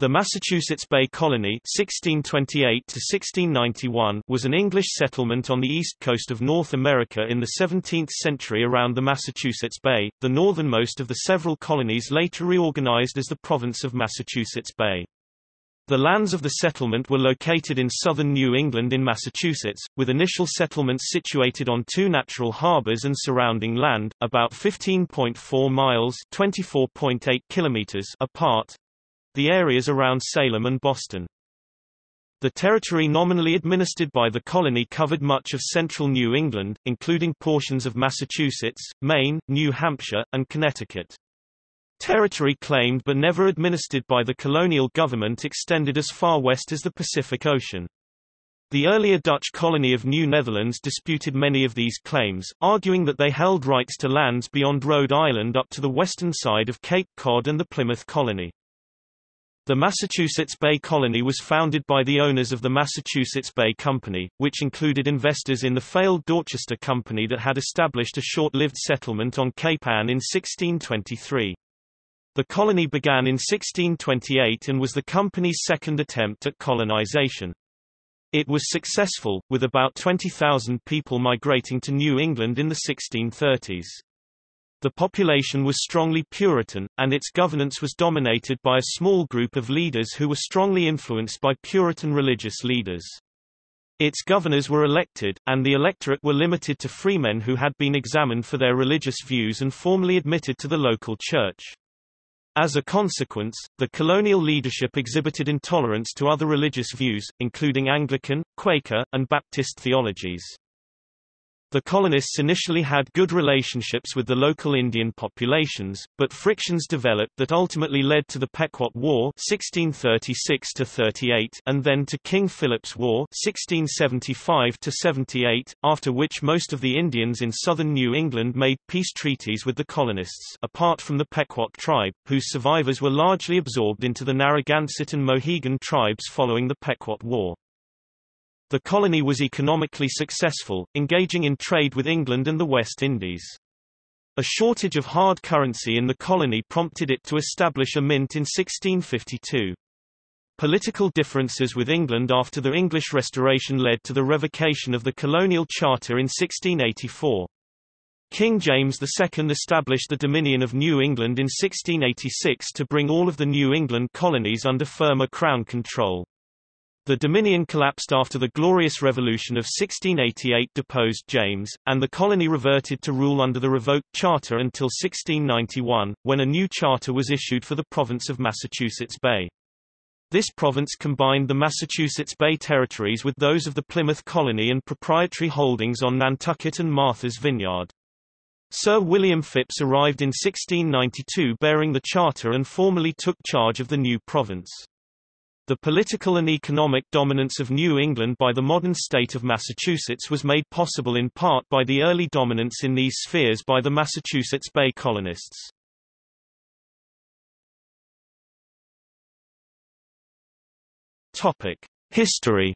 The Massachusetts Bay Colony (1628–1691) was an English settlement on the east coast of North America in the 17th century around the Massachusetts Bay, the northernmost of the several colonies later reorganized as the province of Massachusetts Bay. The lands of the settlement were located in southern New England in Massachusetts, with initial settlements situated on two natural harbors and surrounding land, about 15.4 miles (24.8 kilometers) apart, the areas around Salem and Boston. The territory nominally administered by the colony covered much of central New England, including portions of Massachusetts, Maine, New Hampshire, and Connecticut. Territory claimed but never administered by the colonial government extended as far west as the Pacific Ocean. The earlier Dutch colony of New Netherlands disputed many of these claims, arguing that they held rights to lands beyond Rhode Island up to the western side of Cape Cod and the Plymouth colony. The Massachusetts Bay Colony was founded by the owners of the Massachusetts Bay Company, which included investors in the failed Dorchester Company that had established a short-lived settlement on Cape Ann in 1623. The colony began in 1628 and was the company's second attempt at colonization. It was successful, with about 20,000 people migrating to New England in the 1630s. The population was strongly Puritan, and its governance was dominated by a small group of leaders who were strongly influenced by Puritan religious leaders. Its governors were elected, and the electorate were limited to freemen who had been examined for their religious views and formally admitted to the local church. As a consequence, the colonial leadership exhibited intolerance to other religious views, including Anglican, Quaker, and Baptist theologies. The colonists initially had good relationships with the local Indian populations, but frictions developed that ultimately led to the Pequot War 1636 and then to King Philip's War 1675 after which most of the Indians in southern New England made peace treaties with the colonists apart from the Pequot tribe, whose survivors were largely absorbed into the Narragansett and Mohegan tribes following the Pequot War. The colony was economically successful, engaging in trade with England and the West Indies. A shortage of hard currency in the colony prompted it to establish a mint in 1652. Political differences with England after the English Restoration led to the revocation of the colonial charter in 1684. King James II established the Dominion of New England in 1686 to bring all of the New England colonies under firmer crown control. The Dominion collapsed after the Glorious Revolution of 1688 deposed James, and the colony reverted to rule under the revoked charter until 1691, when a new charter was issued for the province of Massachusetts Bay. This province combined the Massachusetts Bay territories with those of the Plymouth colony and proprietary holdings on Nantucket and Martha's Vineyard. Sir William Phips arrived in 1692 bearing the charter and formally took charge of the new province. The political and economic dominance of New England by the modern state of Massachusetts was made possible in part by the early dominance in these spheres by the Massachusetts Bay colonists. History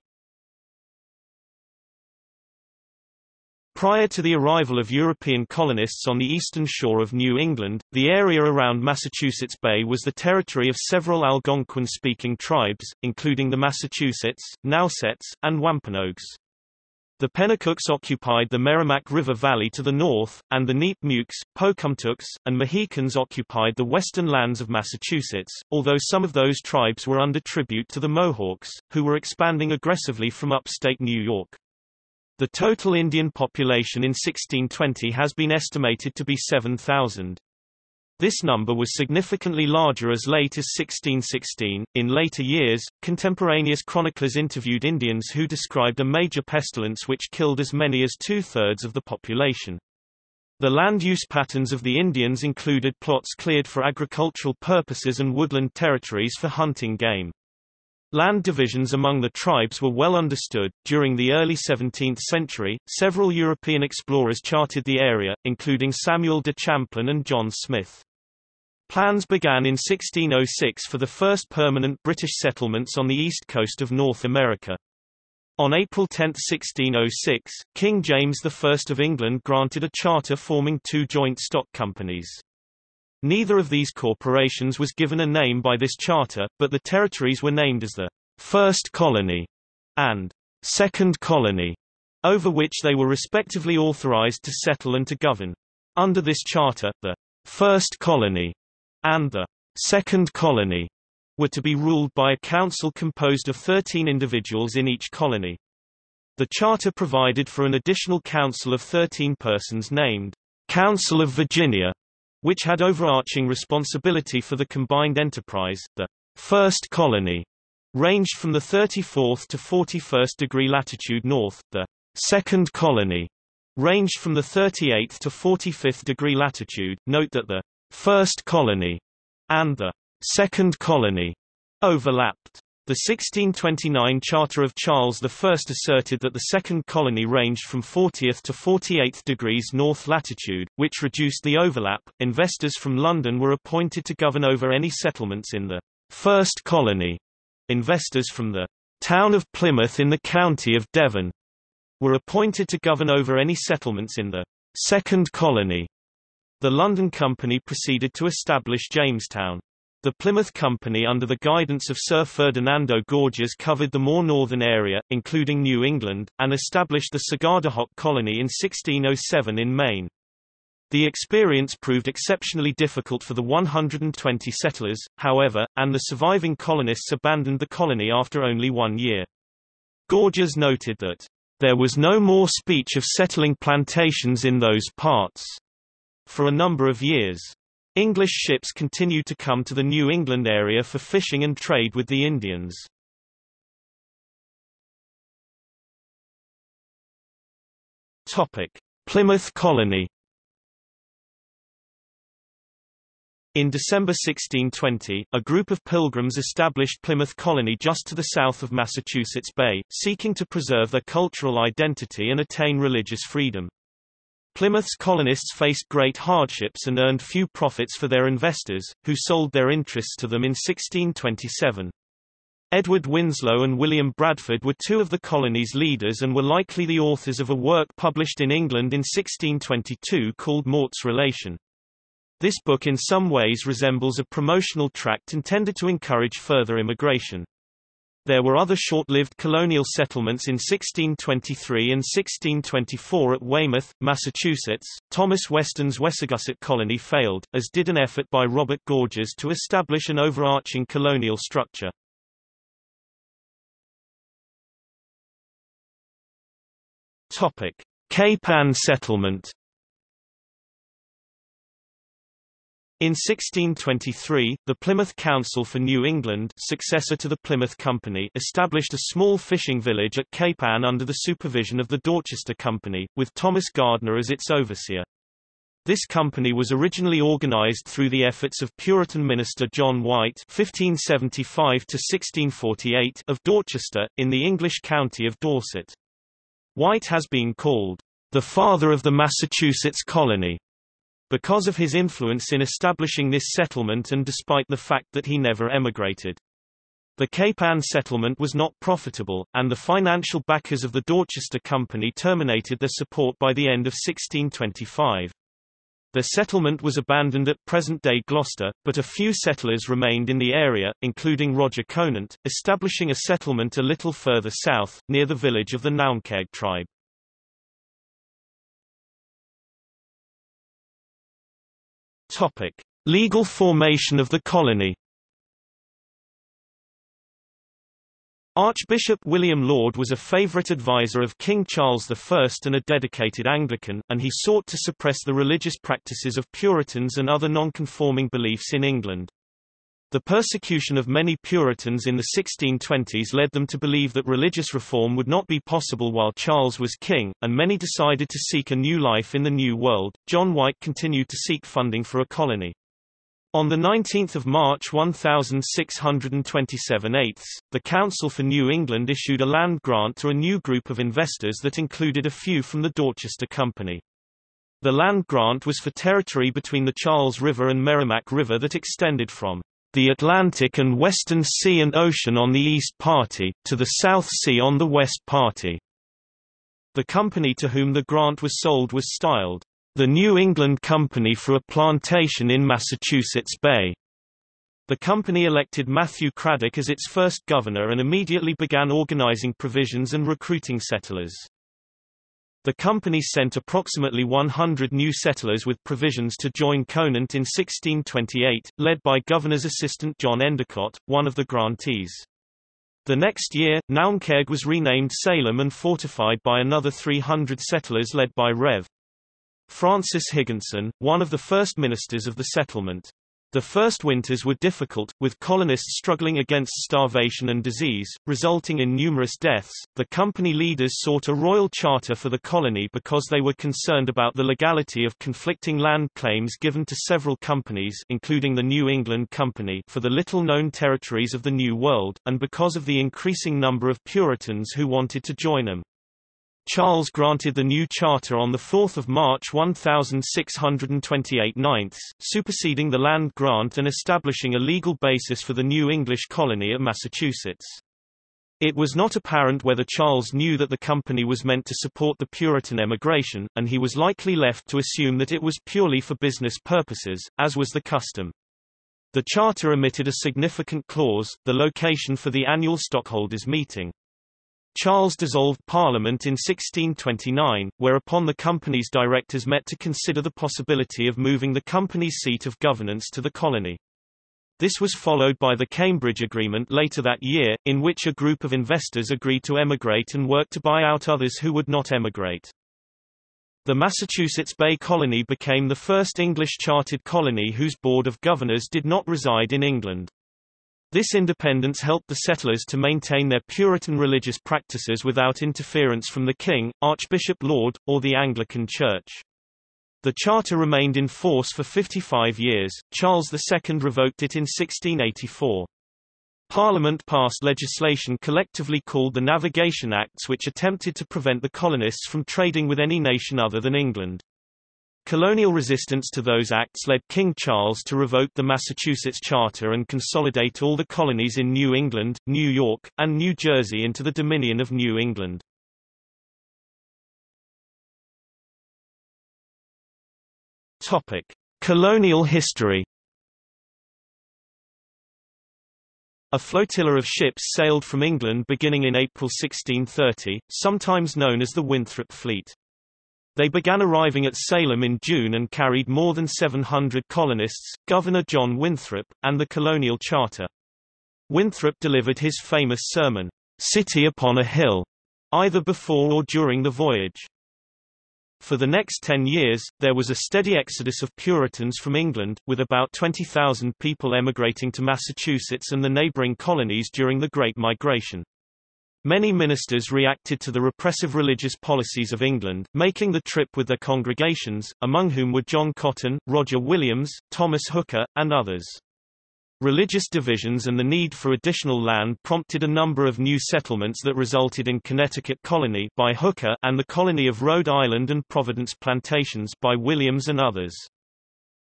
Prior to the arrival of European colonists on the eastern shore of New England, the area around Massachusetts Bay was the territory of several Algonquin-speaking tribes, including the Massachusetts, Nausets, and Wampanoags. The Penacooks occupied the Merrimack River Valley to the north, and the Nipmucs, Pocumtucks, and Mohicans occupied the western lands of Massachusetts, although some of those tribes were under tribute to the Mohawks, who were expanding aggressively from upstate New York. The total Indian population in 1620 has been estimated to be 7,000. This number was significantly larger as late as 1616. In later years, contemporaneous chroniclers interviewed Indians who described a major pestilence which killed as many as two thirds of the population. The land use patterns of the Indians included plots cleared for agricultural purposes and woodland territories for hunting game. Land divisions among the tribes were well understood. During the early 17th century, several European explorers charted the area, including Samuel de Champlain and John Smith. Plans began in 1606 for the first permanent British settlements on the east coast of North America. On April 10, 1606, King James I of England granted a charter forming two joint stock companies. Neither of these corporations was given a name by this charter, but the territories were named as the First Colony and Second Colony, over which they were respectively authorized to settle and to govern. Under this charter, the First Colony and the Second Colony were to be ruled by a council composed of 13 individuals in each colony. The charter provided for an additional council of 13 persons named Council of Virginia, which had overarching responsibility for the combined enterprise. The first colony ranged from the 34th to 41st degree latitude north, the second colony ranged from the 38th to 45th degree latitude. Note that the first colony and the second colony overlapped. The 1629 Charter of Charles I asserted that the second colony ranged from 40th to 48th degrees north latitude, which reduced the overlap. Investors from London were appointed to govern over any settlements in the first colony. Investors from the town of Plymouth in the county of Devon were appointed to govern over any settlements in the second colony. The London Company proceeded to establish Jamestown. The Plymouth Company under the guidance of Sir Ferdinando Gorges covered the more northern area, including New England, and established the Sagadahoc colony in 1607 in Maine. The experience proved exceptionally difficult for the 120 settlers, however, and the surviving colonists abandoned the colony after only one year. Gorges noted that, "...there was no more speech of settling plantations in those parts." For a number of years. English ships continued to come to the New England area for fishing and trade with the Indians. Topic: Plymouth Colony. In December 1620, a group of pilgrims established Plymouth Colony just to the south of Massachusetts Bay, seeking to preserve their cultural identity and attain religious freedom. Plymouth's colonists faced great hardships and earned few profits for their investors, who sold their interests to them in 1627. Edward Winslow and William Bradford were two of the colony's leaders and were likely the authors of a work published in England in 1622 called Mourt's Relation. This book in some ways resembles a promotional tract intended to encourage further immigration. There were other short-lived colonial settlements in 1623 and 1624 at Weymouth, Massachusetts. Thomas Weston's Wessagusset colony failed, as did an effort by Robert Gorges to establish an overarching colonial structure. Topic: Cape Ann settlement In 1623, the Plymouth Council for New England successor to the Plymouth Company established a small fishing village at Cape Ann under the supervision of the Dorchester Company, with Thomas Gardner as its overseer. This company was originally organized through the efforts of Puritan minister John White (1575–1648) of Dorchester, in the English county of Dorset. White has been called the father of the Massachusetts colony because of his influence in establishing this settlement and despite the fact that he never emigrated. The Cape Ann settlement was not profitable, and the financial backers of the Dorchester Company terminated their support by the end of 1625. The settlement was abandoned at present-day Gloucester, but a few settlers remained in the area, including Roger Conant, establishing a settlement a little further south, near the village of the Naumkeag tribe. Topic: Legal formation of the colony. Archbishop William Laud was a favourite adviser of King Charles I and a dedicated Anglican, and he sought to suppress the religious practices of Puritans and other nonconforming beliefs in England. The persecution of many Puritans in the 1620s led them to believe that religious reform would not be possible while Charles was king, and many decided to seek a new life in the New World. John White continued to seek funding for a colony. On 19 March 1627 eighths, the Council for New England issued a land grant to a new group of investors that included a few from the Dorchester Company. The land grant was for territory between the Charles River and Merrimack River that extended from the Atlantic and Western Sea and Ocean on the east party, to the South Sea on the west party. The company to whom the grant was sold was styled, the New England Company for a plantation in Massachusetts Bay. The company elected Matthew Cradock as its first governor and immediately began organizing provisions and recruiting settlers. The company sent approximately 100 new settlers with provisions to join Conant in 1628, led by Governor's assistant John Endicott, one of the grantees. The next year, Naumkeag was renamed Salem and fortified by another 300 settlers led by Rev. Francis Higginson, one of the first ministers of the settlement. The first winters were difficult, with colonists struggling against starvation and disease, resulting in numerous deaths. The company leaders sought a royal charter for the colony because they were concerned about the legality of conflicting land claims given to several companies, including the New England Company, for the little-known territories of the New World, and because of the increasing number of Puritans who wanted to join them. Charles granted the new charter on 4 March 1628 ninths, superseding the land grant and establishing a legal basis for the new English colony at Massachusetts. It was not apparent whether Charles knew that the company was meant to support the Puritan emigration, and he was likely left to assume that it was purely for business purposes, as was the custom. The charter omitted a significant clause, the location for the annual stockholders' meeting. Charles dissolved Parliament in 1629, whereupon the company's directors met to consider the possibility of moving the company's seat of governance to the colony. This was followed by the Cambridge Agreement later that year, in which a group of investors agreed to emigrate and work to buy out others who would not emigrate. The Massachusetts Bay Colony became the first English chartered colony whose board of governors did not reside in England. This independence helped the settlers to maintain their Puritan religious practices without interference from the king, Archbishop Laud, or the Anglican Church. The charter remained in force for 55 years, Charles II revoked it in 1684. Parliament passed legislation collectively called the Navigation Acts which attempted to prevent the colonists from trading with any nation other than England. Colonial resistance to those acts led King Charles to revoke the Massachusetts Charter and consolidate all the colonies in New England, New York, and New Jersey into the Dominion of New England. Topic: Colonial history. A flotilla of ships sailed from England beginning in April 1630, sometimes known as the Winthrop Fleet. They began arriving at Salem in June and carried more than 700 colonists, Governor John Winthrop, and the colonial charter. Winthrop delivered his famous sermon, City upon a Hill, either before or during the voyage. For the next ten years, there was a steady exodus of Puritans from England, with about 20,000 people emigrating to Massachusetts and the neighboring colonies during the Great Migration. Many ministers reacted to the repressive religious policies of England, making the trip with their congregations, among whom were John Cotton, Roger Williams, Thomas Hooker, and others. Religious divisions and the need for additional land prompted a number of new settlements that resulted in Connecticut Colony by Hooker and the Colony of Rhode Island and Providence Plantations by Williams and others.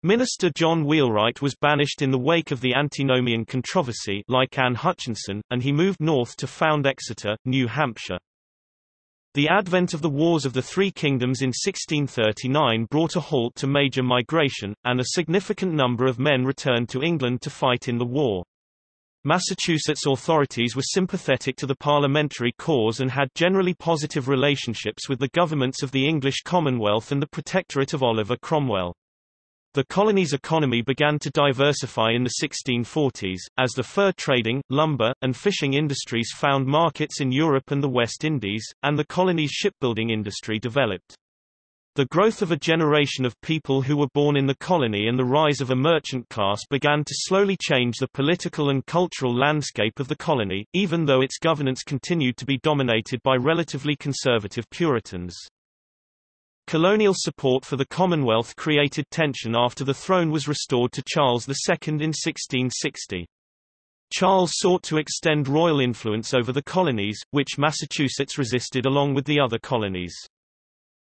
Minister John Wheelwright was banished in the wake of the antinomian controversy like Anne Hutchinson, and he moved north to found Exeter, New Hampshire. The advent of the Wars of the Three Kingdoms in 1639 brought a halt to major migration, and a significant number of men returned to England to fight in the war. Massachusetts authorities were sympathetic to the parliamentary cause and had generally positive relationships with the governments of the English Commonwealth and the Protectorate of Oliver Cromwell. The colony's economy began to diversify in the 1640s, as the fur trading, lumber, and fishing industries found markets in Europe and the West Indies, and the colony's shipbuilding industry developed. The growth of a generation of people who were born in the colony and the rise of a merchant class began to slowly change the political and cultural landscape of the colony, even though its governance continued to be dominated by relatively conservative Puritans. Colonial support for the Commonwealth created tension after the throne was restored to Charles II in 1660. Charles sought to extend royal influence over the colonies, which Massachusetts resisted along with the other colonies.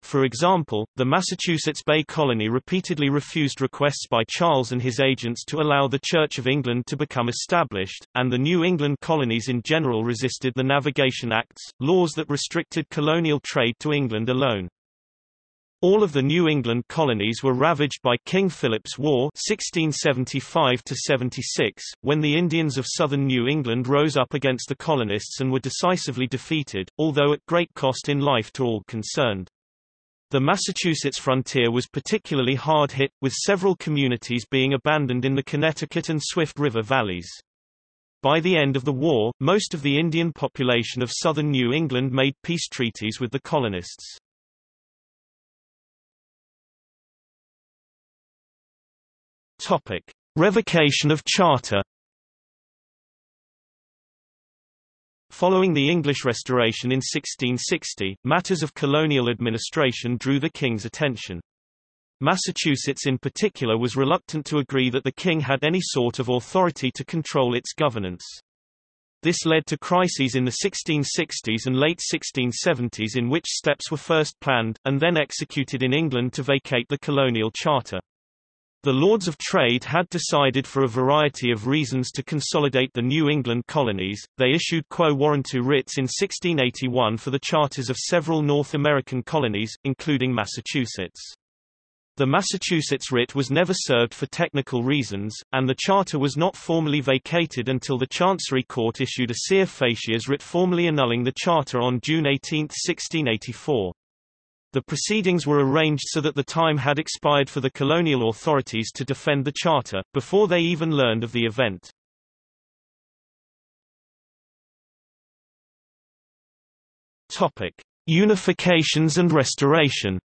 For example, the Massachusetts Bay Colony repeatedly refused requests by Charles and his agents to allow the Church of England to become established, and the New England colonies in general resisted the Navigation Acts, laws that restricted colonial trade to England alone. All of the New England colonies were ravaged by King Philip's War 1675–76, when the Indians of southern New England rose up against the colonists and were decisively defeated, although at great cost in life to all concerned. The Massachusetts frontier was particularly hard hit, with several communities being abandoned in the Connecticut and Swift River valleys. By the end of the war, most of the Indian population of southern New England made peace treaties with the colonists. Topic: Revocation of charter. Following the English Restoration in 1660, matters of colonial administration drew the king's attention. Massachusetts in particular was reluctant to agree that the king had any sort of authority to control its governance. This led to crises in the 1660s and late 1670s in which steps were first planned, and then executed in England to vacate the colonial charter. The Lords of Trade had decided for a variety of reasons to consolidate the New England colonies. They issued quo warranto writs in 1681 for the charters of several North American colonies, including Massachusetts. The Massachusetts writ was never served for technical reasons, and the charter was not formally vacated until the Chancery Court issued a scire facias writ formally annulling the charter on June 18, 1684. The proceedings were arranged so that the time had expired for the colonial authorities to defend the charter, before they even learned of the event. Topic. Unifications and restoration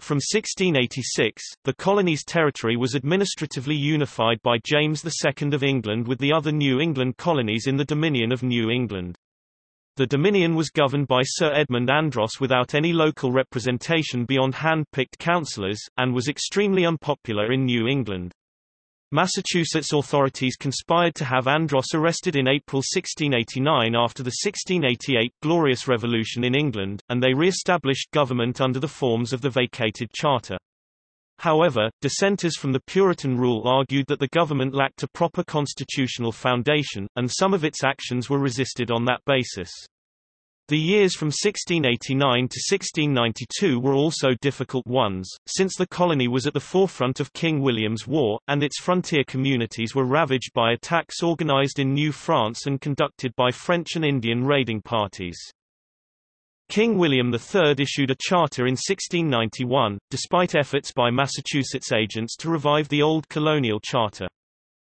From 1686, the colony's territory was administratively unified by James II of England with the other New England colonies in the Dominion of New England. The Dominion was governed by Sir Edmund Andros without any local representation beyond hand-picked councillors, and was extremely unpopular in New England. Massachusetts authorities conspired to have Andros arrested in April 1689 after the 1688 Glorious Revolution in England, and they re-established government under the forms of the vacated charter. However, dissenters from the Puritan rule argued that the government lacked a proper constitutional foundation, and some of its actions were resisted on that basis. The years from 1689 to 1692 were also difficult ones, since the colony was at the forefront of King William's War, and its frontier communities were ravaged by attacks organized in New France and conducted by French and Indian raiding parties. King William III issued a charter in 1691, despite efforts by Massachusetts agents to revive the old colonial charter.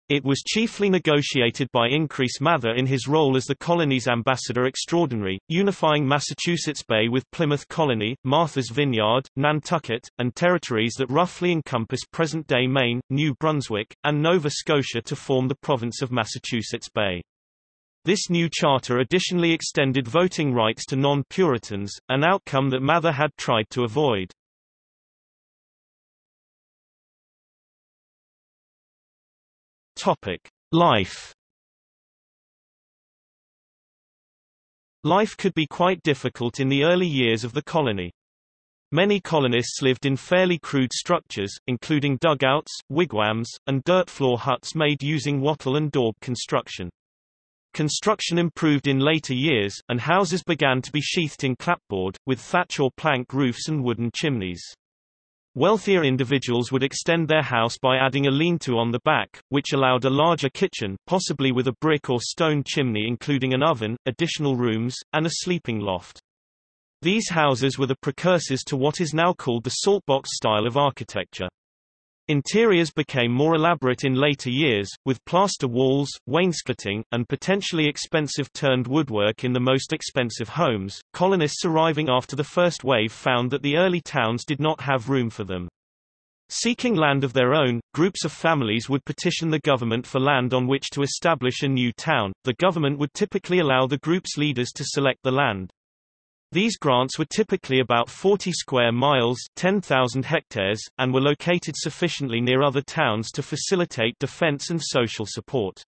It was chiefly negotiated by Increase Mather in his role as the colony's ambassador extraordinary, unifying Massachusetts Bay with Plymouth Colony, Martha's Vineyard, Nantucket, and territories that roughly encompass present-day Maine, New Brunswick, and Nova Scotia to form the province of Massachusetts Bay. This new charter additionally extended voting rights to non-Puritans, an outcome that Mather had tried to avoid. Life. Life could be quite difficult in the early years of the colony. Many colonists lived in fairly crude structures, including dugouts, wigwams, and dirt floor huts made using wattle and daub construction. Construction improved in later years, and houses began to be sheathed in clapboard, with thatch or plank roofs and wooden chimneys. Wealthier individuals would extend their house by adding a lean-to on the back, which allowed a larger kitchen, possibly with a brick or stone chimney including an oven, additional rooms, and a sleeping loft. These houses were the precursors to what is now called the saltbox style of architecture. Interiors became more elaborate in later years, with plaster walls, wainscoting, and potentially expensive turned woodwork in the most expensive homes. Colonists arriving after the first wave found that the early towns did not have room for them. Seeking land of their own, groups of families would petition the government for land on which to establish a new town. The government would typically allow the group's leaders to select the land. These grants were typically about 40 square miles 10,000 hectares, and were located sufficiently near other towns to facilitate defense and social support.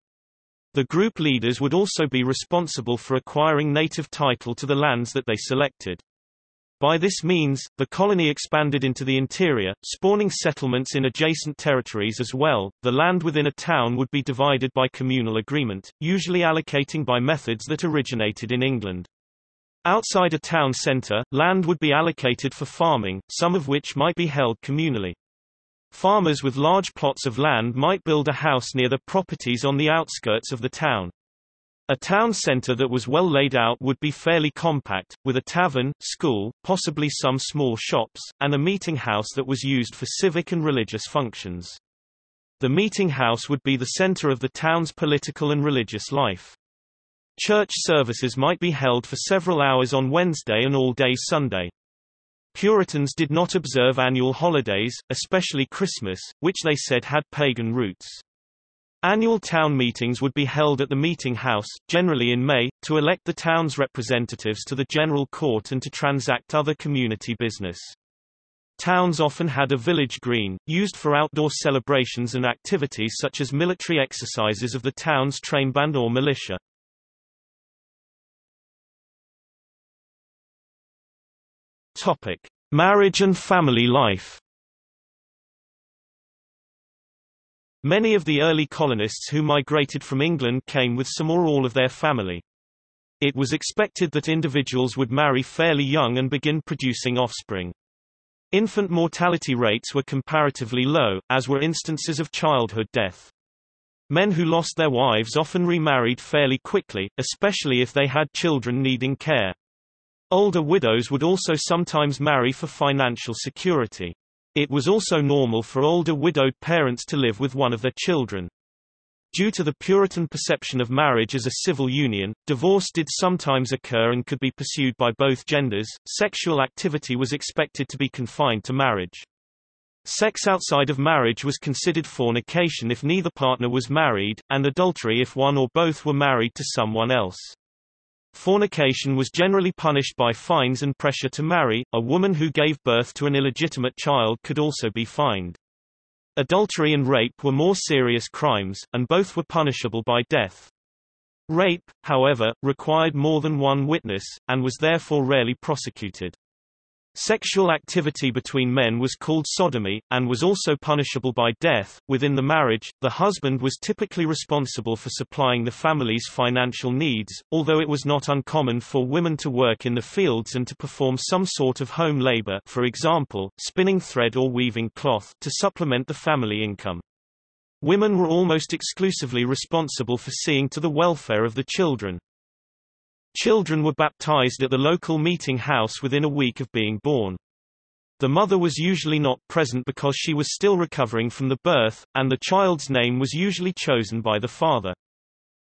The group leaders would also be responsible for acquiring native title to the lands that they selected. By this means, the colony expanded into the interior, spawning settlements in adjacent territories as well. The land within a town would be divided by communal agreement, usually allocating by methods that originated in England. Outside a town center, land would be allocated for farming, some of which might be held communally. Farmers with large plots of land might build a house near the properties on the outskirts of the town. A town center that was well laid out would be fairly compact, with a tavern, school, possibly some small shops, and a meeting house that was used for civic and religious functions. The meeting house would be the center of the town's political and religious life. Church services might be held for several hours on Wednesday and all day Sunday. Puritans did not observe annual holidays, especially Christmas, which they said had pagan roots. Annual town meetings would be held at the meeting house, generally in May, to elect the town's representatives to the general court and to transact other community business. Towns often had a village green, used for outdoor celebrations and activities such as military exercises of the town's trainband or militia. Topic: Marriage and family life. Many of the early colonists who migrated from England came with some or all of their family. It was expected that individuals would marry fairly young and begin producing offspring. Infant mortality rates were comparatively low, as were instances of childhood death. Men who lost their wives often remarried fairly quickly, especially if they had children needing care. Older widows would also sometimes marry for financial security. It was also normal for older widowed parents to live with one of their children. Due to the Puritan perception of marriage as a civil union, divorce did sometimes occur and could be pursued by both genders. Sexual activity was expected to be confined to marriage. Sex outside of marriage was considered fornication if neither partner was married, and adultery if one or both were married to someone else. Fornication was generally punished by fines and pressure to marry. A woman who gave birth to an illegitimate child could also be fined. Adultery and rape were more serious crimes, and both were punishable by death. Rape, however, required more than one witness, and was therefore rarely prosecuted. Sexual activity between men was called sodomy, and was also punishable by death. Within the marriage, the husband was typically responsible for supplying the family's financial needs, although it was not uncommon for women to work in the fields and to perform some sort of home labor for example, spinning thread or weaving cloth to supplement the family income. Women were almost exclusively responsible for seeing to the welfare of the children. Children were baptized at the local meeting house within a week of being born. The mother was usually not present because she was still recovering from the birth, and the child's name was usually chosen by the father.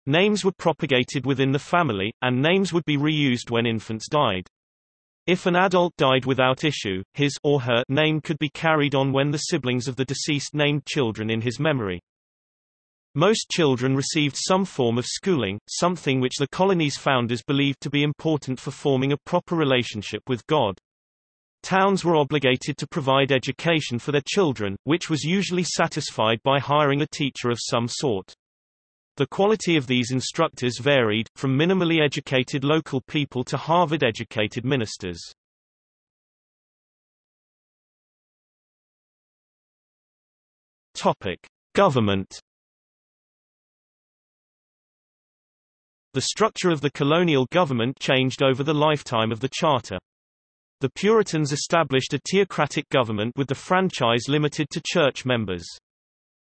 Names were propagated within the family, and names would be reused when infants died. If an adult died without issue, his or her name could be carried on when the siblings of the deceased named children in his memory. Most children received some form of schooling, something which the colony's founders believed to be important for forming a proper relationship with God. Towns were obligated to provide education for their children, which was usually satisfied by hiring a teacher of some sort. The quality of these instructors varied, from minimally educated local people to Harvard-educated ministers. Topic. Government The structure of the colonial government changed over the lifetime of the charter. The Puritans established a theocratic government with the franchise limited to church members.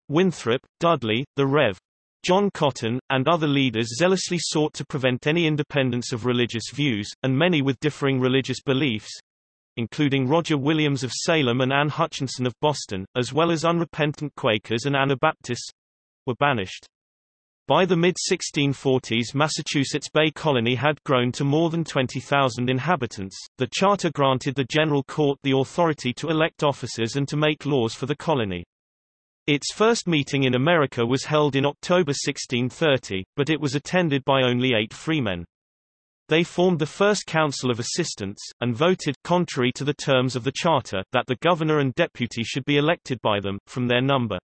Winthrop, Dudley, the Rev. John Cotton, and other leaders zealously sought to prevent any independence of religious views, and many with differing religious beliefs, including Roger Williams of Salem and Anne Hutchinson of Boston, as well as unrepentant Quakers and Anabaptists, were banished. By the mid-1640s Massachusetts Bay Colony had grown to more than 20,000 inhabitants. The charter granted the General Court the authority to elect officers and to make laws for the colony. Its first meeting in America was held in October 1630, but it was attended by only eight freemen. They formed the first Council of Assistants, and voted, contrary to the terms of the charter, that the governor and deputy should be elected by them, from their number.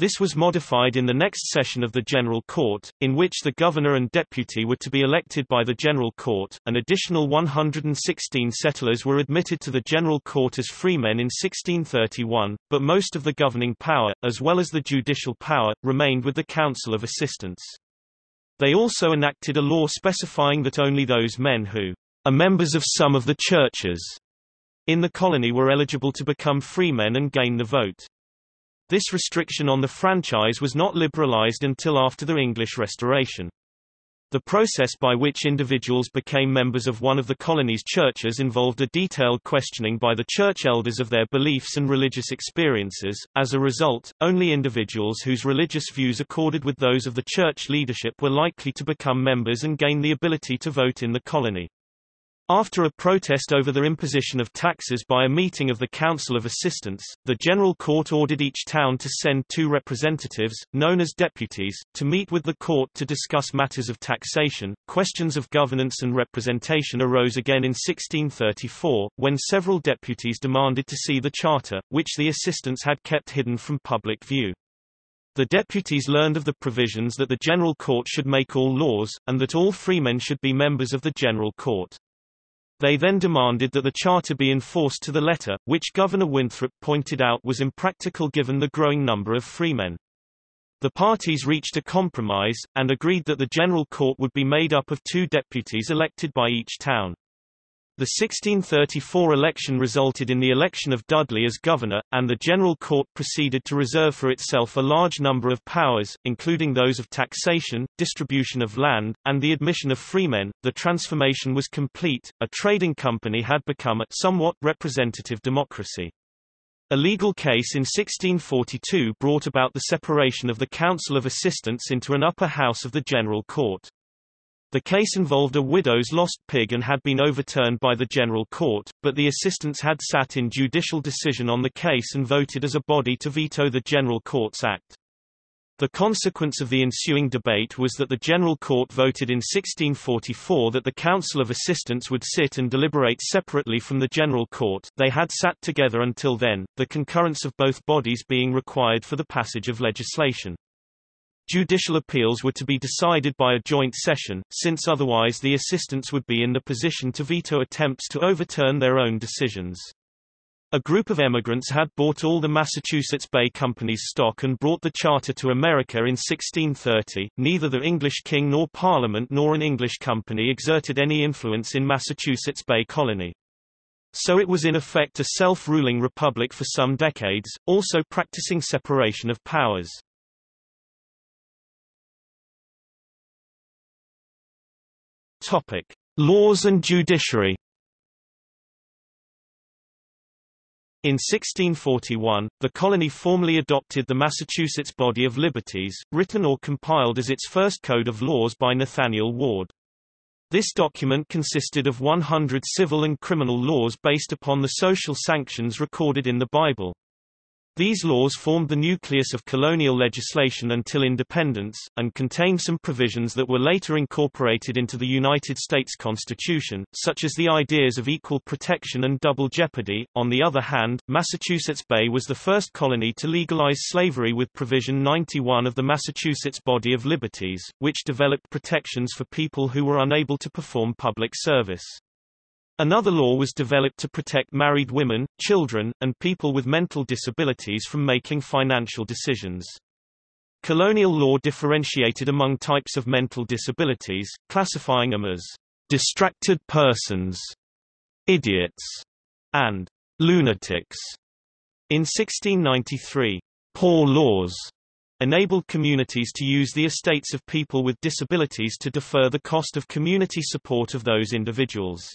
This was modified in the next session of the General Court, in which the governor and deputy were to be elected by the General Court. An additional 116 settlers were admitted to the General Court as freemen in 1631, but most of the governing power, as well as the judicial power, remained with the Council of Assistants. They also enacted a law specifying that only those men who are members of some of the churches in the colony were eligible to become freemen and gain the vote. This restriction on the franchise was not liberalized until after the English Restoration. The process by which individuals became members of one of the colony's churches involved a detailed questioning by the church elders of their beliefs and religious experiences. As a result, only individuals whose religious views accorded with those of the church leadership were likely to become members and gain the ability to vote in the colony. After a protest over the imposition of taxes by a meeting of the Council of Assistants, the General Court ordered each town to send two representatives, known as deputies, to meet with the court to discuss matters of taxation. Questions of governance and representation arose again in 1634, when several deputies demanded to see the charter, which the assistants had kept hidden from public view. The deputies learned of the provisions that the General Court should make all laws, and that all freemen should be members of the General Court. They then demanded that the charter be enforced to the letter, which Governor Winthrop pointed out was impractical given the growing number of freemen. The parties reached a compromise, and agreed that the General Court would be made up of two deputies elected by each town. The 1634 election resulted in the election of Dudley as governor, and the General Court proceeded to reserve for itself a large number of powers, including those of taxation, distribution of land, and the admission of freemen. The transformation was complete, a trading company had become a somewhat representative democracy. A legal case in 1642 brought about the separation of the Council of Assistants into an upper house of the General Court. The case involved a widow's lost pig and had been overturned by the General Court, but the assistants had sat in judicial decision on the case and voted as a body to veto the General Court's act. The consequence of the ensuing debate was that the General Court voted in 1644 that the Council of Assistants would sit and deliberate separately from the General Court they had sat together until then, the concurrence of both bodies being required for the passage of legislation. Judicial appeals were to be decided by a joint session, since otherwise the assistants would be in the position to veto attempts to overturn their own decisions. A group of emigrants had bought all the Massachusetts Bay Company's stock and brought the charter to America in 1630. Neither the English king nor Parliament nor an English company exerted any influence in Massachusetts Bay Colony. So it was in effect a self-ruling republic for some decades, also practicing separation of powers. Topic: Laws and judiciary. In 1641, the colony formally adopted the Massachusetts Body of Liberties, written or compiled as its first code of laws by Nathaniel Ward. This document consisted of 100 civil and criminal laws based upon the social sanctions recorded in the Bible. These laws formed the nucleus of colonial legislation until independence, and contained some provisions that were later incorporated into the United States Constitution, such as the ideas of equal protection and double jeopardy. On the other hand, Massachusetts Bay was the first colony to legalize slavery with Provision 91 of the Massachusetts Body of Liberties, which developed protections for people who were unable to perform public service. Another law was developed to protect married women, children, and people with mental disabilities from making financial decisions. Colonial law differentiated among types of mental disabilities, classifying them as distracted persons, idiots, and lunatics. In 1693, poor laws enabled communities to use the estates of people with disabilities to defer the cost of community support of those individuals.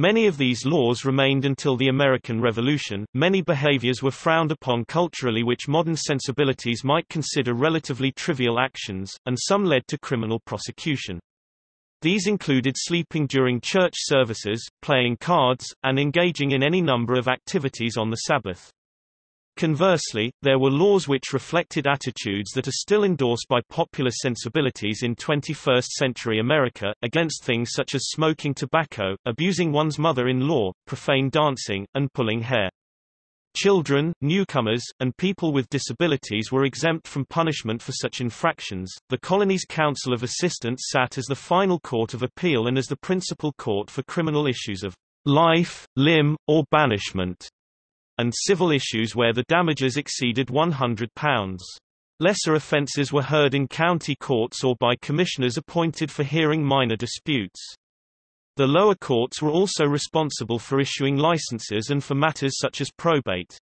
Many of these laws remained until the American Revolution. Many behaviors were frowned upon culturally which modern sensibilities might consider relatively trivial actions, and some led to criminal prosecution. These included sleeping during church services, playing cards, and engaging in any number of activities on the Sabbath. Conversely, there were laws which reflected attitudes that are still endorsed by popular sensibilities in 21st-century America, against things such as smoking tobacco, abusing one's mother-in-law, profane dancing, and pulling hair. Children, newcomers, and people with disabilities were exempt from punishment for such infractions. The colony's Council of Assistants sat as the final court of appeal and as the principal court for criminal issues of life, limb, or banishment and civil issues where the damages exceeded £100. Lesser offences were heard in county courts or by commissioners appointed for hearing minor disputes. The lower courts were also responsible for issuing licenses and for matters such as probate.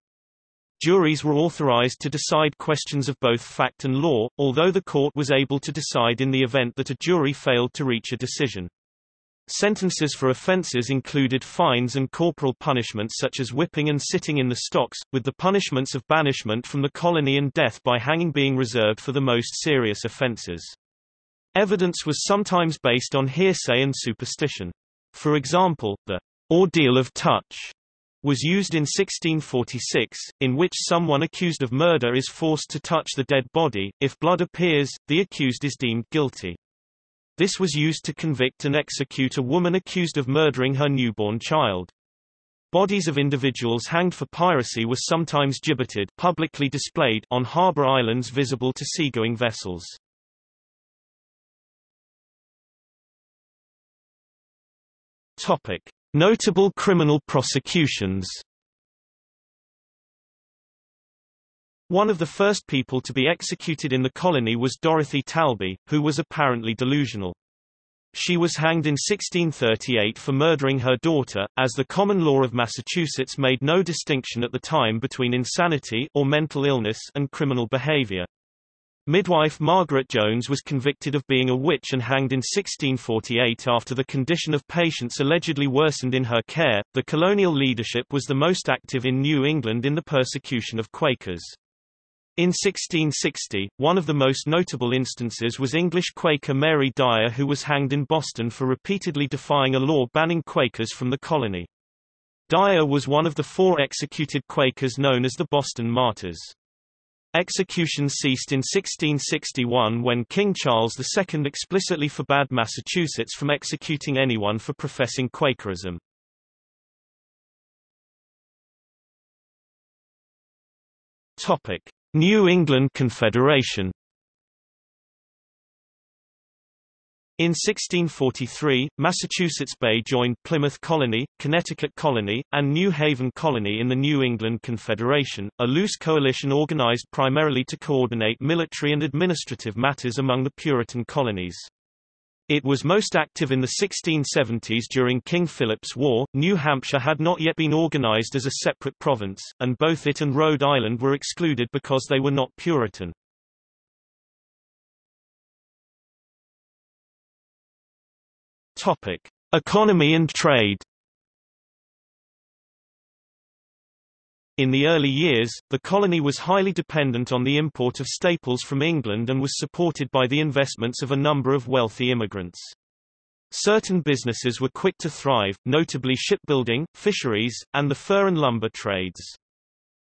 Juries were authorized to decide questions of both fact and law, although the court was able to decide in the event that a jury failed to reach a decision. Sentences for offences included fines and corporal punishments such as whipping and sitting in the stocks, with the punishments of banishment from the colony and death by hanging being reserved for the most serious offences. Evidence was sometimes based on hearsay and superstition. For example, the ordeal of touch was used in 1646, in which someone accused of murder is forced to touch the dead body. If blood appears, the accused is deemed guilty. This was used to convict and execute a woman accused of murdering her newborn child. Bodies of individuals hanged for piracy were sometimes gibbeted publicly displayed on harbor islands visible to seagoing vessels. Topic: Notable criminal prosecutions One of the first people to be executed in the colony was Dorothy Talby, who was apparently delusional. She was hanged in 1638 for murdering her daughter, as the common law of Massachusetts made no distinction at the time between insanity or mental illness and criminal behavior. Midwife Margaret Jones was convicted of being a witch and hanged in 1648 after the condition of patients allegedly worsened in her care. The colonial leadership was the most active in New England in the persecution of Quakers. In 1660, one of the most notable instances was English Quaker Mary Dyer who was hanged in Boston for repeatedly defying a law banning Quakers from the colony. Dyer was one of the four executed Quakers known as the Boston Martyrs. Executions ceased in 1661 when King Charles II explicitly forbade Massachusetts from executing anyone for professing Quakerism. Topic. New England Confederation In 1643, Massachusetts Bay joined Plymouth Colony, Connecticut Colony, and New Haven Colony in the New England Confederation, a loose coalition organized primarily to coordinate military and administrative matters among the Puritan colonies. It was most active in the 1670s during King Philip's War. New Hampshire had not yet been organized as a separate province, and both it and Rhode Island were excluded because they were not Puritan. Topic: Economy and trade. In the early years, the colony was highly dependent on the import of staples from England and was supported by the investments of a number of wealthy immigrants. Certain businesses were quick to thrive, notably shipbuilding, fisheries, and the fur and lumber trades.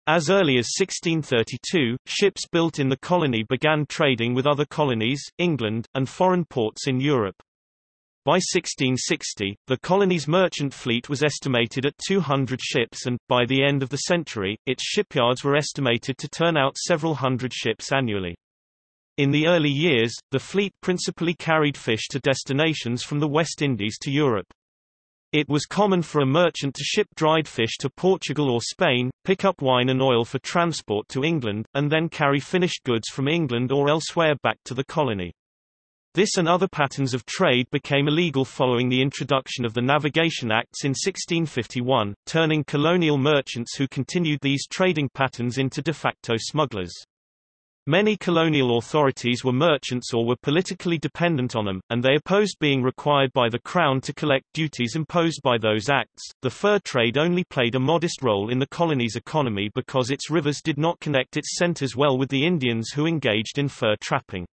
As early as 1632, ships built in the colony began trading with other colonies, England, and foreign ports in Europe. By 1660, the colony's merchant fleet was estimated at 200 ships and, by the end of the century, its shipyards were estimated to turn out several hundred ships annually. In the early years, the fleet principally carried fish to destinations from the West Indies to Europe. It was common for a merchant to ship dried fish to Portugal or Spain, pick up wine and oil for transport to England, and then carry finished goods from England or elsewhere back to the colony. This and other patterns of trade became illegal following the introduction of the Navigation Acts in 1651, turning colonial merchants who continued these trading patterns into de facto smugglers. Many colonial authorities were merchants or were politically dependent on them, and they opposed being required by the Crown to collect duties imposed by those acts. The fur trade only played a modest role in the colony's economy because its rivers did not connect its centers well with the Indians who engaged in fur trapping.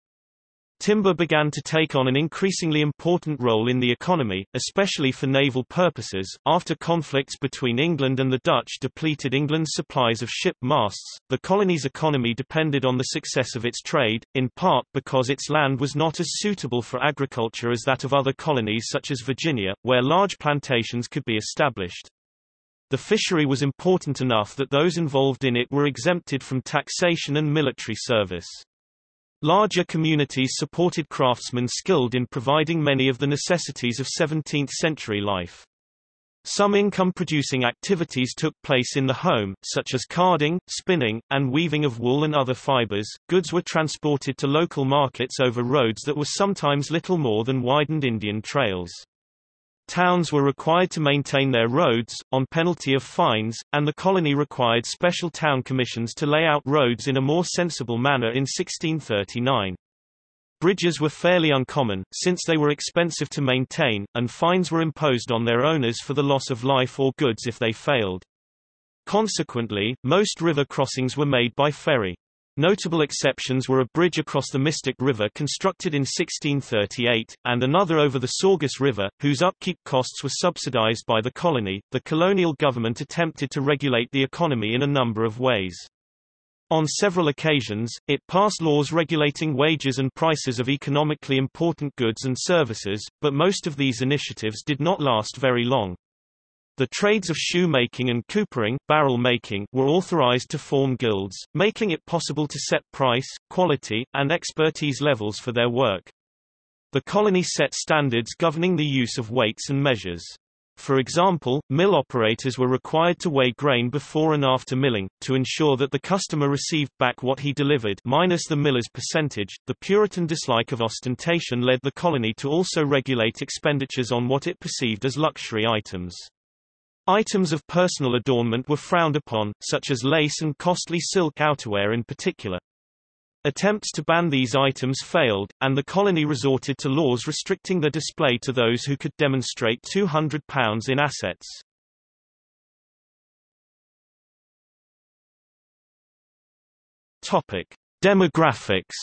Timber began to take on an increasingly important role in the economy, especially for naval purposes. After conflicts between England and the Dutch depleted England's supplies of ship masts, the colony's economy depended on the success of its trade, in part because its land was not as suitable for agriculture as that of other colonies such as Virginia, where large plantations could be established. The fishery was important enough that those involved in it were exempted from taxation and military service. Larger communities supported craftsmen skilled in providing many of the necessities of 17th-century life. Some income-producing activities took place in the home, such as carding, spinning, and weaving of wool and other fibers. Goods were transported to local markets over roads that were sometimes little more than widened Indian trails. Towns were required to maintain their roads, on penalty of fines, and the colony required special town commissions to lay out roads in a more sensible manner in 1639. Bridges were fairly uncommon, since they were expensive to maintain, and fines were imposed on their owners for the loss of life or goods if they failed. Consequently, most river crossings were made by ferry. Notable exceptions were a bridge across the Mystic River constructed in 1638, and another over the Saugus River, whose upkeep costs were subsidized by the colony. The colonial government attempted to regulate the economy in a number of ways. On several occasions, it passed laws regulating wages and prices of economically important goods and services, but most of these initiatives did not last very long. The trades of shoemaking and coopering barrel making were authorized to form guilds, making it possible to set price, quality, and expertise levels for their work. The colony set standards governing the use of weights and measures. For example, mill operators were required to weigh grain before and after milling, to ensure that the customer received back what he delivered minus the miller's percentage. The Puritan dislike of ostentation led the colony to also regulate expenditures on what it perceived as luxury items. Items of personal adornment were frowned upon, such as lace and costly silk outerwear in particular. Attempts to ban these items failed, and the colony resorted to laws restricting their display to those who could demonstrate £200 in assets. Topic: Demographics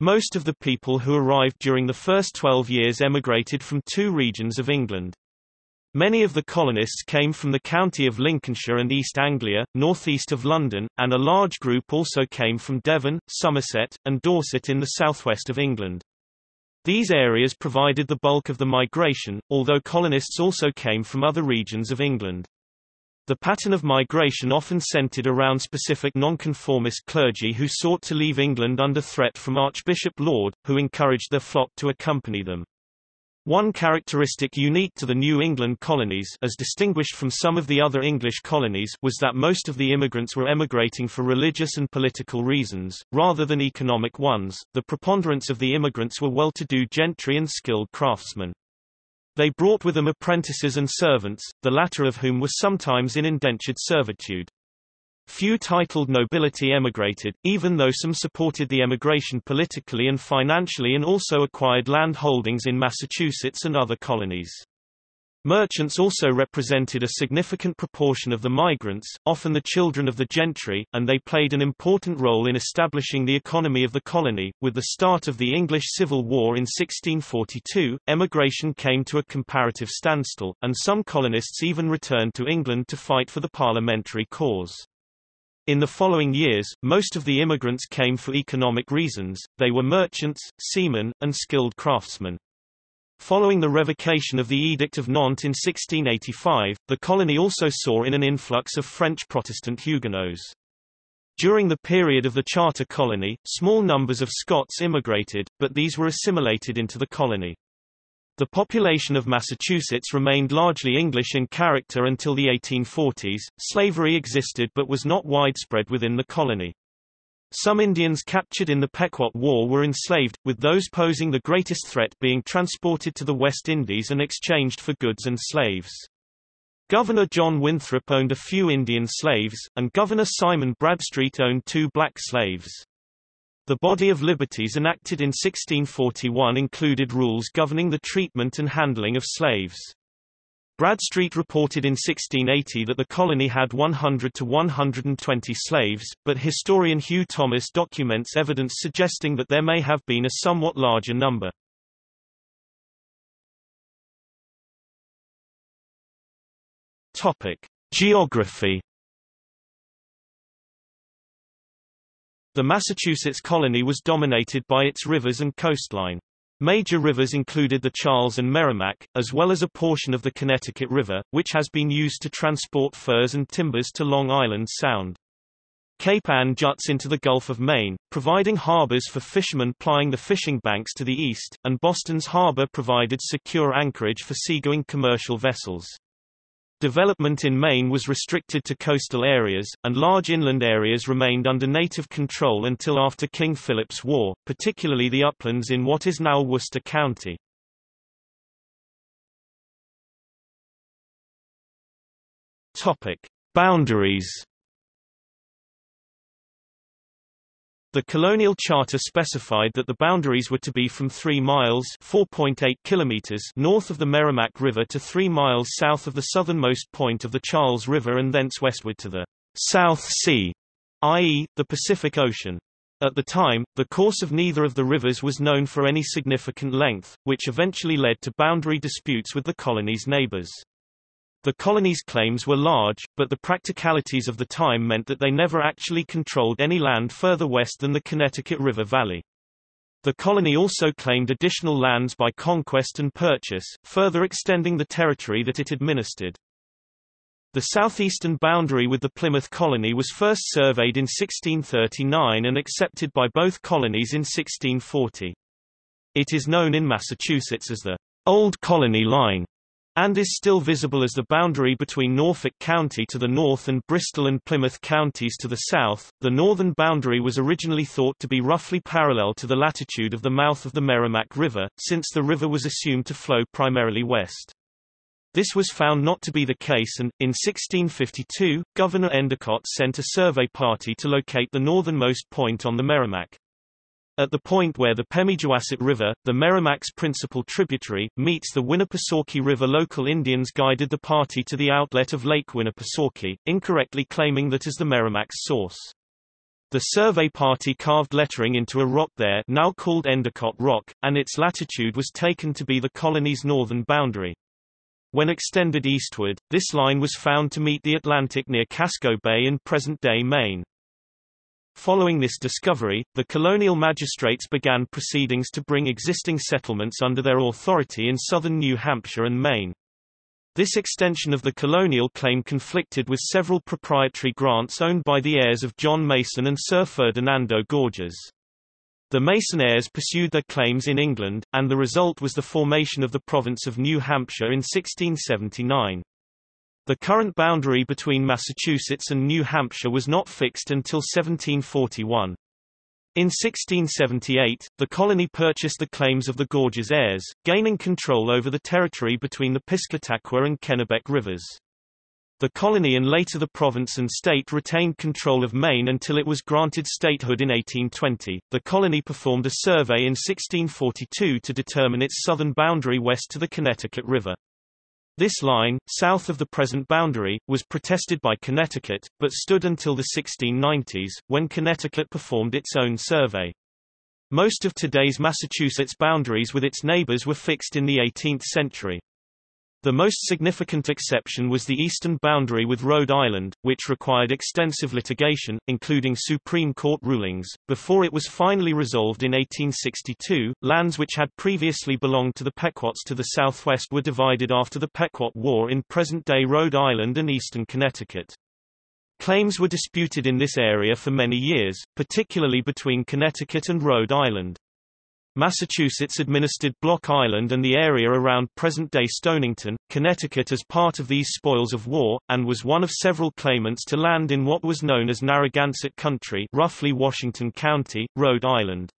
Most of the people who arrived during the first 12 years emigrated from two regions of England. Many of the colonists came from the county of Lincolnshire and East Anglia, northeast of London, and a large group also came from Devon, Somerset, and Dorset in the southwest of England. These areas provided the bulk of the migration, although colonists also came from other regions of England. The pattern of migration often centered around specific nonconformist clergy who sought to leave England under threat from Archbishop Laud, who encouraged their flock to accompany them. One characteristic unique to the New England colonies as distinguished from some of the other English colonies was that most of the immigrants were emigrating for religious and political reasons, rather than economic ones. The preponderance of the immigrants were well-to-do gentry and skilled craftsmen. They brought with them apprentices and servants, the latter of whom were sometimes in indentured servitude. Few titled nobility emigrated, even though some supported the emigration politically and financially and also acquired land holdings in Massachusetts and other colonies. Merchants also represented a significant proportion of the migrants, often the children of the gentry, and they played an important role in establishing the economy of the colony. With the start of the English Civil War in 1642, emigration came to a comparative standstill, and some colonists even returned to England to fight for the parliamentary cause. In the following years, most of the immigrants came for economic reasons, they were merchants, seamen, and skilled craftsmen. Following the revocation of the Edict of Nantes in 1685, the colony also saw in an influx of French Protestant Huguenots. During the period of the Charter colony, small numbers of Scots immigrated, but these were assimilated into the colony. The population of Massachusetts remained largely English in character until the 1840s. Slavery existed but was not widespread within the colony. Some Indians captured in the Pequot War were enslaved, with those posing the greatest threat being transported to the West Indies and exchanged for goods and slaves. Governor John Winthrop owned a few Indian slaves, and Governor Simon Bradstreet owned two black slaves. The body of liberties enacted in 1641 included rules governing the treatment and handling of slaves. Bradstreet reported in 1680 that the colony had 100 to 120 slaves, but historian Hugh Thomas documents evidence suggesting that there may have been a somewhat larger number. Topic: Geography The Massachusetts colony was dominated by its rivers and coastline. Major rivers included the Charles and Merrimack, as well as a portion of the Connecticut River, which has been used to transport furs and timbers to Long Island Sound. Cape Ann juts into the Gulf of Maine, providing harbors for fishermen plying the fishing banks to the east, and Boston's harbor provided secure anchorage for seagoing commercial vessels. Development in Maine was restricted to coastal areas, and large inland areas remained under native control until after King Philip's War, particularly the uplands in what is now Worcester County. Topic: Boundaries. The colonial charter specified that the boundaries were to be from 3 miles (4.8 kilometers) north of the Merrimack River to 3 miles south of the southernmost point of the Charles River and thence westward to the South Sea, i.e., the Pacific Ocean. At the time, the course of neither of the rivers was known for any significant length, which eventually led to boundary disputes with the colony's neighbors. The colony's claims were large, but the practicalities of the time meant that they never actually controlled any land further west than the Connecticut River Valley. The colony also claimed additional lands by conquest and purchase, further extending the territory that it administered. The southeastern boundary with the Plymouth colony was first surveyed in 1639 and accepted by both colonies in 1640. It is known in Massachusetts as the Old Colony Line and is still visible as the boundary between Norfolk County to the north and Bristol and Plymouth counties to the south. The northern boundary was originally thought to be roughly parallel to the latitude of the mouth of the Merrimack River, since the river was assumed to flow primarily west. This was found not to be the case and, in 1652, Governor Endicott sent a survey party to locate the northernmost point on the Merrimack. At the point where the Pemigewasset River, the Merrimack's principal tributary, meets the Winnipesaukee River local Indians guided the party to the outlet of Lake Winnipesaukee, incorrectly claiming that as the Merrimack's source. The survey party carved lettering into a rock there now called Endicott Rock, and its latitude was taken to be the colony's northern boundary. When extended eastward, this line was found to meet the Atlantic near Casco Bay in present-day Maine. Following this discovery, the colonial magistrates began proceedings to bring existing settlements under their authority in southern New Hampshire and Maine. This extension of the colonial claim conflicted with several proprietary grants owned by the heirs of John Mason and Sir Ferdinando Gorges. The Mason heirs pursued their claims in England, and the result was the formation of the province of New Hampshire in 1679. The current boundary between Massachusetts and New Hampshire was not fixed until 1741. In 1678, the colony purchased the claims of the Gorges heirs, gaining control over the territory between the Piscataqua and Kennebec rivers. The colony and later the province and state retained control of Maine until it was granted statehood in 1820. The colony performed a survey in 1642 to determine its southern boundary west to the Connecticut River. This line, south of the present boundary, was protested by Connecticut, but stood until the 1690s, when Connecticut performed its own survey. Most of today's Massachusetts boundaries with its neighbors were fixed in the 18th century. The most significant exception was the eastern boundary with Rhode Island, which required extensive litigation, including Supreme Court rulings, before it was finally resolved in 1862. Lands which had previously belonged to the Pequots to the southwest were divided after the Pequot War in present-day Rhode Island and eastern Connecticut. Claims were disputed in this area for many years, particularly between Connecticut and Rhode Island. Massachusetts administered Block Island and the area around present-day Stonington, Connecticut as part of these spoils of war, and was one of several claimants to land in what was known as Narragansett Country roughly Washington County, Rhode Island.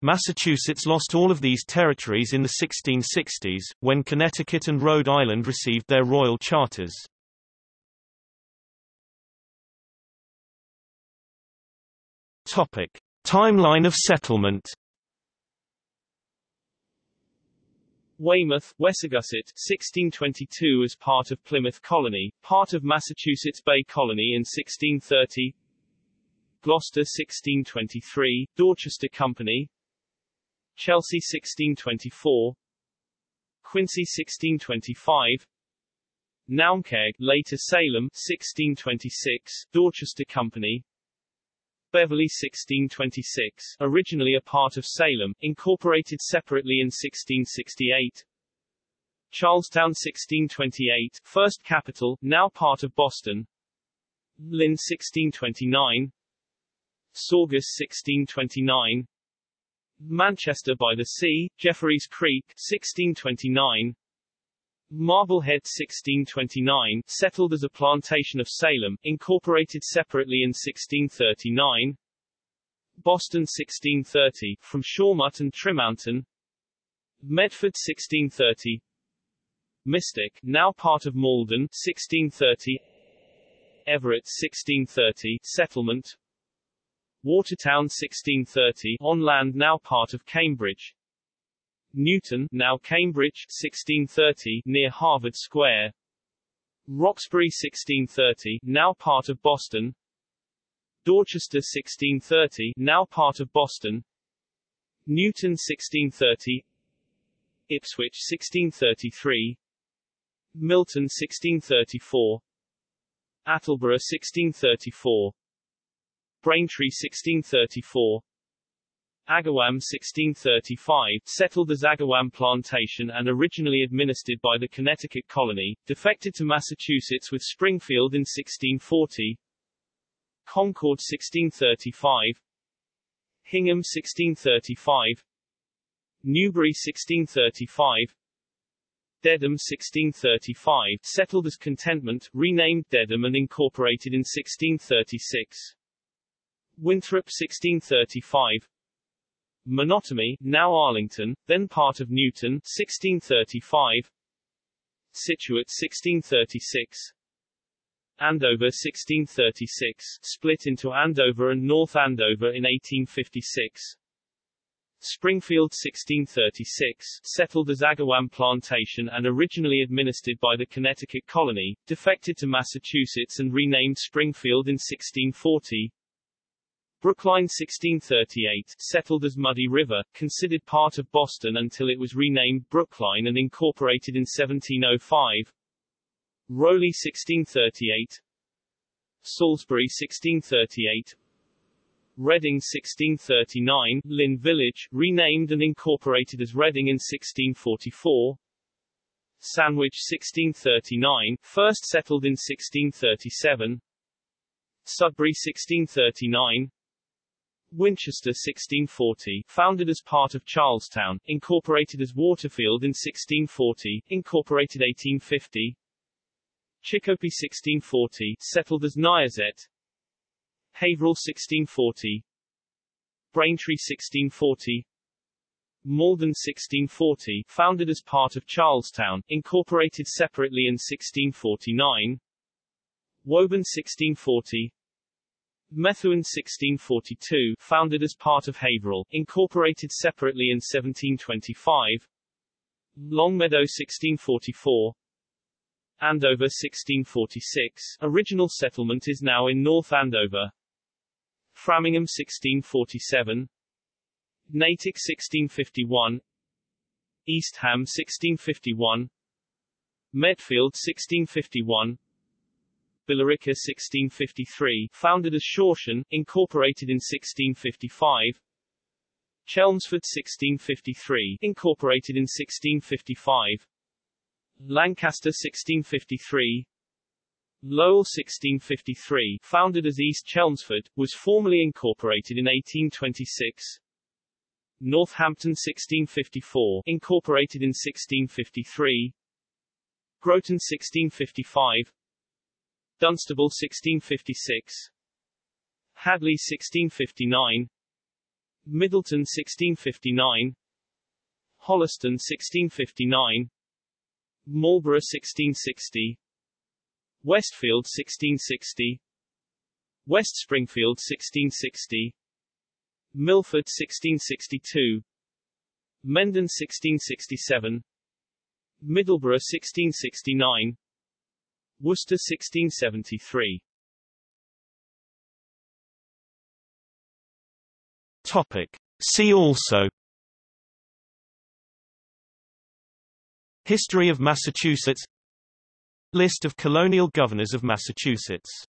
Massachusetts lost all of these territories in the 1660s, when Connecticut and Rhode Island received their royal charters. Topic. Timeline of settlement Weymouth, Wessagusset, 1622 as part of Plymouth Colony, part of Massachusetts Bay Colony in 1630 Gloucester 1623, Dorchester Company. Chelsea 1624 Quincy 1625 Naumkeag, later Salem 1626, Dorchester Company Beverly 1626, originally a part of Salem, incorporated separately in 1668. Charlestown 1628, first capital, now part of Boston. Lynn 1629. Saugus 1629. Manchester by the Sea, Jeffreys Creek 1629. Marblehead 1629, settled as a plantation of Salem, incorporated separately in 1639. Boston 1630, from Shawmut and Trimountain. Medford 1630. Mystic, now part of Malden 1630. Everett 1630, settlement. Watertown 1630, on land now part of Cambridge. Newton, now Cambridge, 1630, near Harvard Square. Roxbury 1630, now part of Boston. Dorchester 1630, now part of Boston. Newton 1630. Ipswich 1633. Milton 1634. Attleborough 1634. Braintree 1634. Agawam 1635, settled as Agawam Plantation and originally administered by the Connecticut colony, defected to Massachusetts with Springfield in 1640. Concord 1635. Hingham 1635. Newbury 1635. Dedham 1635, settled as Contentment, renamed Dedham and incorporated in 1636. Winthrop 1635. Menotomy, now Arlington, then part of Newton, 1635. Scituate 1636. Andover 1636, split into Andover and North Andover in 1856. Springfield 1636, settled as Agawam Plantation and originally administered by the Connecticut colony, defected to Massachusetts and renamed Springfield in 1640. Brookline 1638, settled as Muddy River, considered part of Boston until it was renamed Brookline and incorporated in 1705. Rowley 1638. Salisbury 1638. Reading 1639, Lynn Village, renamed and incorporated as Reading in 1644. Sandwich 1639, first settled in 1637. Sudbury 1639. Winchester 1640, founded as part of Charlestown, incorporated as Waterfield in 1640, incorporated 1850. Chicopee 1640, settled as Niazet. Haverhill 1640. Braintree 1640. Malden 1640, founded as part of Charlestown, incorporated separately in 1649. Woburn 1640. Methuen 1642, founded as part of Haverhill, incorporated separately in 1725. Longmeadow 1644. Andover 1646, original settlement is now in North Andover. Framingham 1647. Natick 1651. Eastham 1651. Medfield 1651. Billerica 1653, founded as Shawshon, incorporated in 1655. Chelmsford 1653, incorporated in 1655. Lancaster 1653. Lowell 1653, founded as East Chelmsford, was formally incorporated in 1826. Northampton 1654, incorporated in 1653. Groton 1655. Dunstable 1656 Hadley 1659 Middleton 1659 Holliston 1659 Marlborough 1660 Westfield 1660 West Springfield 1660 Milford 1662 Mendon 1667 Middleborough 1669 Worcester 1673 Topic. See also. History of Massachusetts. List of colonial governors of Massachusetts